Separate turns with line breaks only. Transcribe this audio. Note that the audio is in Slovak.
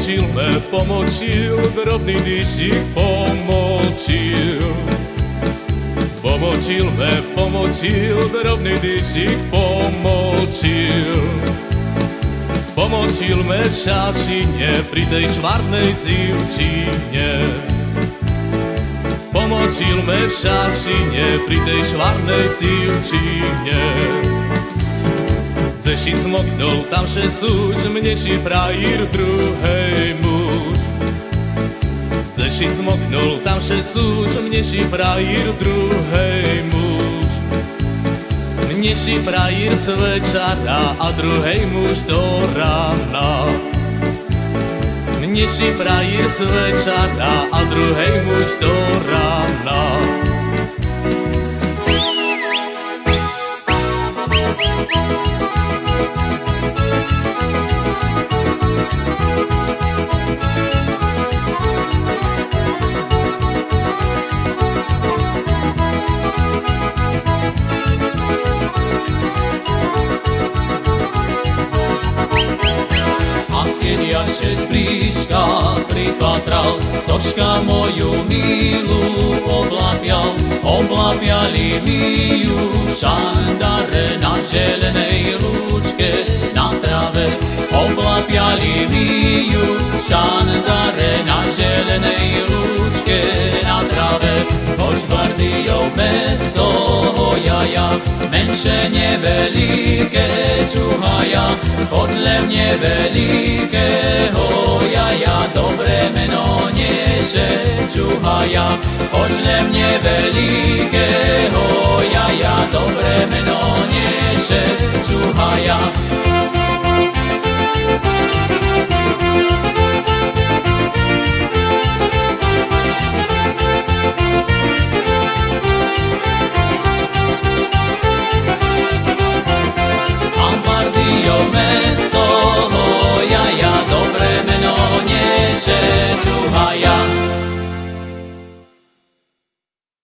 Pomočil me, pomočil, drobný dyšik pomočil. Pomočil me, pomočil, drobný dyšik pomočil. Pomočil me šašine pri tej švarnej cívčine. Pomočil me šašine pri tej švarnej cívčine. Zešit smoknul tam še súž, mneši prajír druhej Zešit smoknul tam še súž, mneši prajír druhej muž. Mneši prajír z večera a druhej muž do rána. Mneši prajír z večera a druhej muž do rána.
Pripatral, tožka moju milú oblapial, oblapiali mi ju šandare na želenej lúčke na trave. Oblapiali mi ju šandare na želenej lúčke na trave. Požvardijov mesto hojaja, menše nevelike čuhaja, podle mne velikého čuhaja, počne mne veľkého jaja, dobre meno neše čuhaja. Ambardio mesto, ho jaja, dobre meno neše čuhaja.